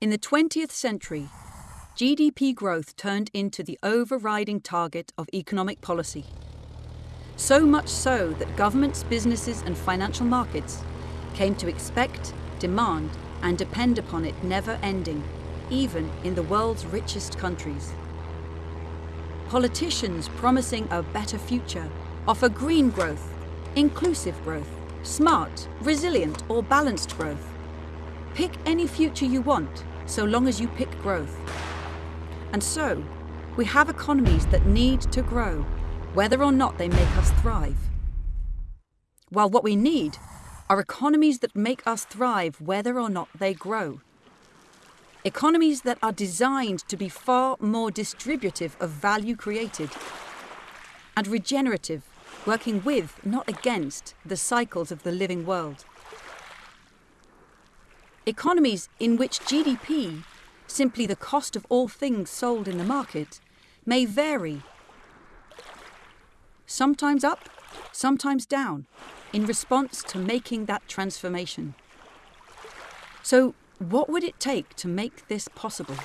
In the 20th century, GDP growth turned into the overriding target of economic policy. So much so that governments, businesses, and financial markets came to expect, demand, and depend upon it never ending, even in the world's richest countries. Politicians promising a better future offer green growth, inclusive growth, smart, resilient, or balanced growth. Pick any future you want, so long as you pick growth. And so, we have economies that need to grow, whether or not they make us thrive. While what we need are economies that make us thrive whether or not they grow. Economies that are designed to be far more distributive of value created and regenerative, working with, not against, the cycles of the living world. Economies in which GDP, simply the cost of all things sold in the market, may vary. Sometimes up, sometimes down, in response to making that transformation. So, what would it take to make this possible?